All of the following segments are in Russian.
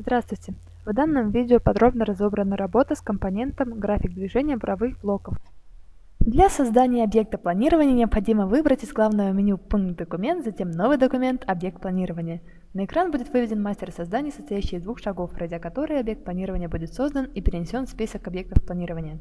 Здравствуйте! В данном видео подробно разобрана работа с компонентом график движения буровых блоков. Для создания объекта планирования необходимо выбрать из главного меню пункт «Документ», затем «Новый документ. Объект планирования». На экран будет выведен мастер создания, состоящий из двух шагов, пройдя которые объект планирования будет создан и перенесен в список объектов планирования.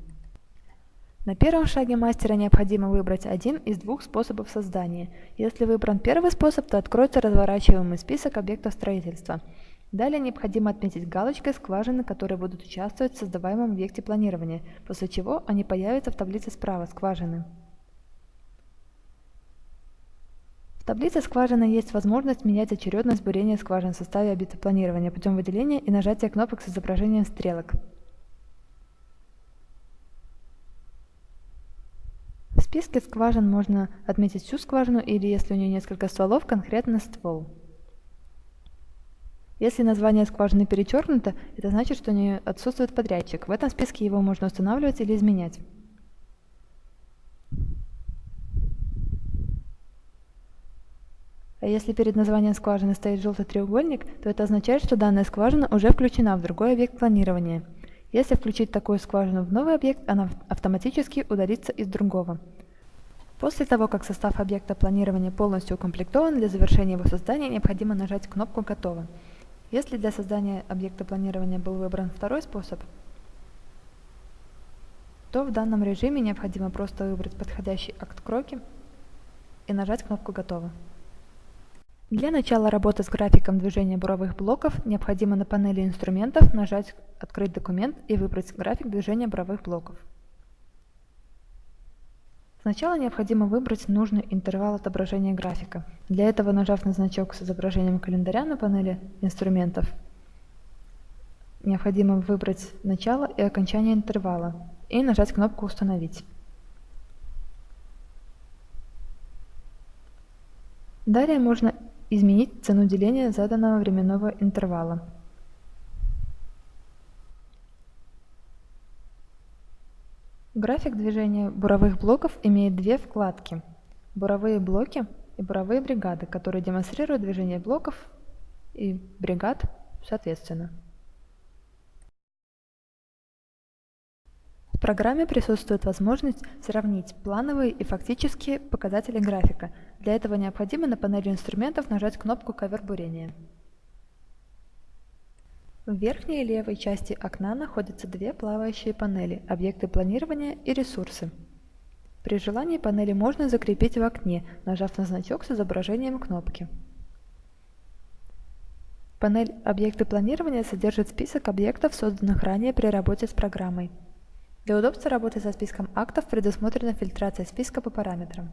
На первом шаге мастера необходимо выбрать один из двух способов создания. Если выбран первый способ, то откроется разворачиваемый список объектов строительства – Далее необходимо отметить галочкой скважины, которые будут участвовать в создаваемом объекте планирования, после чего они появятся в таблице справа скважины. В таблице скважины есть возможность менять очередность бурения скважин в составе объекта планирования путем выделения и нажатия кнопок с изображением стрелок. В списке скважин можно отметить всю скважину или, если у нее несколько стволов, конкретно ствол. Если название скважины перечеркнуто, это значит, что у нее отсутствует подрядчик. В этом списке его можно устанавливать или изменять. А если перед названием скважины стоит желтый треугольник, то это означает, что данная скважина уже включена в другой объект планирования. Если включить такую скважину в новый объект, она автоматически удалится из другого. После того, как состав объекта планирования полностью укомплектован, для завершения его создания необходимо нажать кнопку «Готово». Если для создания объекта планирования был выбран второй способ, то в данном режиме необходимо просто выбрать подходящий акт кроки и нажать кнопку «Готово». Для начала работы с графиком движения буровых блоков необходимо на панели инструментов нажать «Открыть документ» и выбрать график движения буровых блоков. Сначала необходимо выбрать нужный интервал отображения графика. Для этого, нажав на значок с изображением календаря на панели инструментов, необходимо выбрать начало и окончание интервала и нажать кнопку «Установить». Далее можно изменить цену деления заданного временного интервала. График движения буровых блоков имеет две вкладки – буровые блоки и буровые бригады, которые демонстрируют движение блоков и бригад соответственно. В программе присутствует возможность сравнить плановые и фактические показатели графика. Для этого необходимо на панели инструментов нажать кнопку «Ковер бурения». В верхней левой части окна находятся две плавающие панели – объекты планирования и ресурсы. При желании панели можно закрепить в окне, нажав на значок с изображением кнопки. Панель «Объекты планирования» содержит список объектов, созданных ранее при работе с программой. Для удобства работы со списком актов предусмотрена фильтрация списка по параметрам.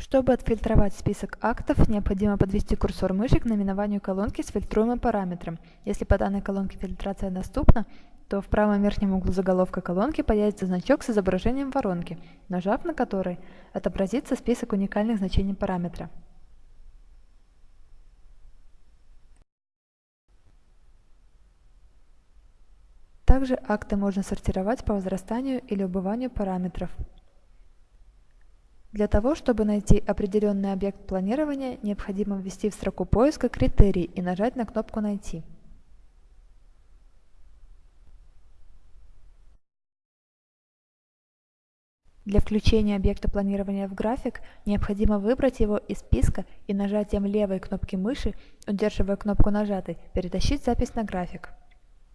Чтобы отфильтровать список актов, необходимо подвести курсор мыши к наименованию колонки с фильтруемым параметром. Если по данной колонке фильтрация доступна, то в правом верхнем углу заголовка колонки появится значок с изображением воронки, нажав на который отобразится список уникальных значений параметра. Также акты можно сортировать по возрастанию или убыванию параметров. Для того, чтобы найти определенный объект планирования, необходимо ввести в строку поиска критерий и нажать на кнопку «Найти». Для включения объекта планирования в график необходимо выбрать его из списка и нажатием левой кнопки мыши, удерживая кнопку нажатой, перетащить запись на график.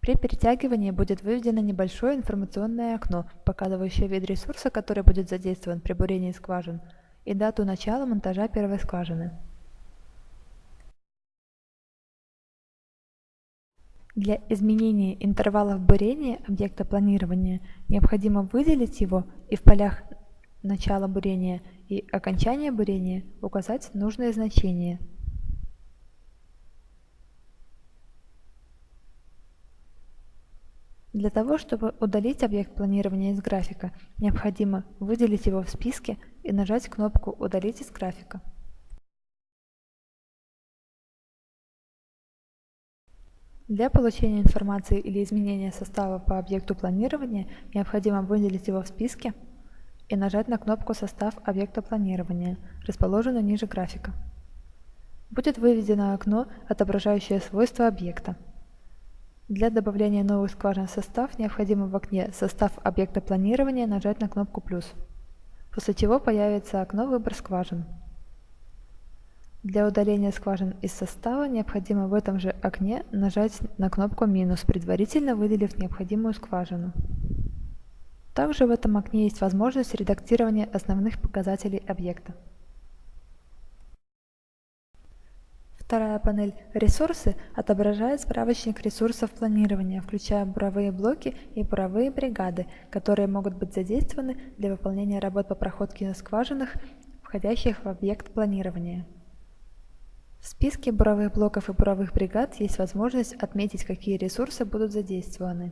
При перетягивании будет выведено небольшое информационное окно, показывающее вид ресурса, который будет задействован при бурении скважин, и дату начала монтажа первой скважины. Для изменения интервалов бурения объекта планирования необходимо выделить его и в полях начала бурения и окончания бурения указать нужное значение – Для того, чтобы удалить объект планирования из графика, необходимо выделить его в списке и нажать кнопку «Удалить из графика». Для получения информации или изменения состава по объекту планирования необходимо выделить его в списке и нажать на кнопку «Состав объекта планирования», расположенную ниже графика. будет выведено окно, отображающее свойства объекта. Для добавления новых скважин в состав необходимо в окне «Состав объекта планирования» нажать на кнопку «плюс», после чего появится окно «Выбор скважин». Для удаления скважин из состава необходимо в этом же окне нажать на кнопку «минус», предварительно выделив необходимую скважину. Также в этом окне есть возможность редактирования основных показателей объекта. Панель «Ресурсы» отображает справочник ресурсов планирования, включая буровые блоки и буровые бригады, которые могут быть задействованы для выполнения работ по проходке на скважинах, входящих в объект планирования. В списке буровых блоков и буровых бригад есть возможность отметить, какие ресурсы будут задействованы.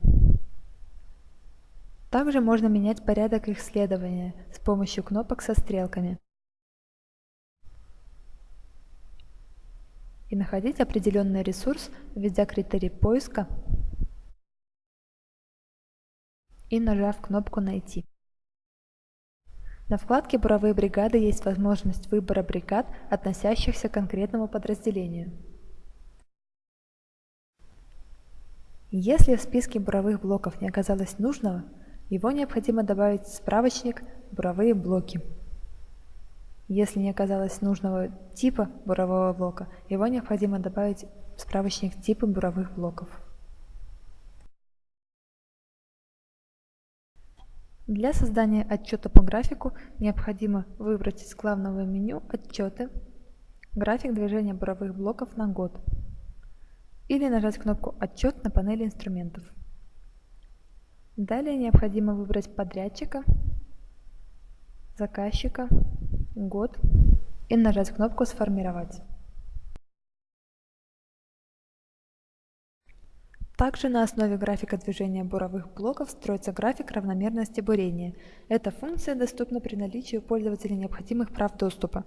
Также можно менять порядок их следования с помощью кнопок со стрелками. И находить определенный ресурс, введя критерий поиска и нажав кнопку «Найти». На вкладке «Буровые бригады» есть возможность выбора бригад, относящихся к конкретному подразделению. Если в списке буровых блоков не оказалось нужного, его необходимо добавить в справочник «Буровые блоки». Если не оказалось нужного типа бурового блока, его необходимо добавить в справочник типа буровых блоков. Для создания отчета по графику необходимо выбрать из главного меню «Отчеты», график движения буровых блоков на год или нажать кнопку «Отчет» на панели инструментов. Далее необходимо выбрать подрядчика, заказчика год и нажать кнопку «Сформировать». Также на основе графика движения буровых блоков строится график равномерности бурения. Эта функция доступна при наличии у пользователя необходимых прав доступа.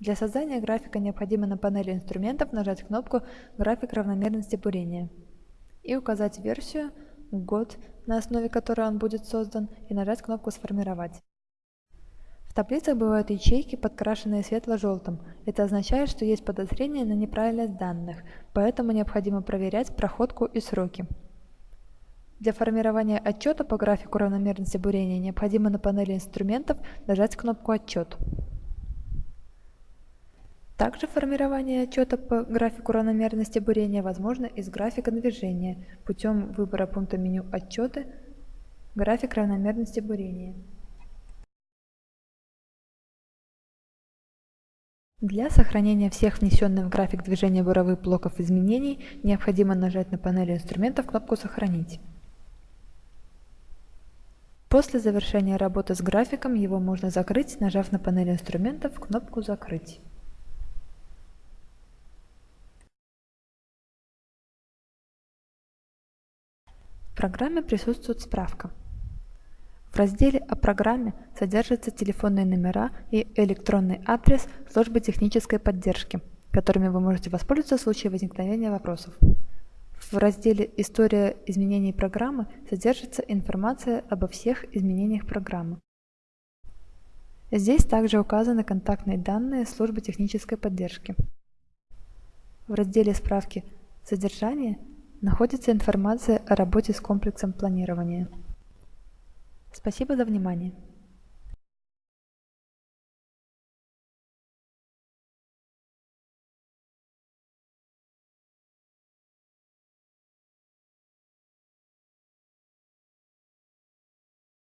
Для создания графика необходимо на панели инструментов нажать кнопку «График равномерности бурения» и указать версию, год, на основе которой он будет создан, и нажать кнопку «Сформировать». В таблицах бывают ячейки, подкрашенные светло-желтым. Это означает, что есть подозрение на неправильность данных, поэтому необходимо проверять проходку и сроки. Для формирования отчета по графику равномерности бурения необходимо на панели инструментов нажать кнопку «Отчет». Также формирование отчета по графику равномерности бурения возможно из графика движения путем выбора пункта меню «Отчеты», «График равномерности бурения». Для сохранения всех внесенных в график движения буровых блоков изменений необходимо нажать на панели инструментов кнопку «Сохранить». После завершения работы с графиком его можно закрыть, нажав на панели инструментов кнопку «Закрыть». В программе присутствует справка. В разделе «О программе» содержатся телефонные номера и электронный адрес службы технической поддержки, которыми вы можете воспользоваться в случае возникновения вопросов. В разделе «История изменений программы» содержится информация обо всех изменениях программы. Здесь также указаны контактные данные службы технической поддержки. В разделе «Справки. Содержание» находится информация о работе с комплексом планирования. Спасибо за внимание.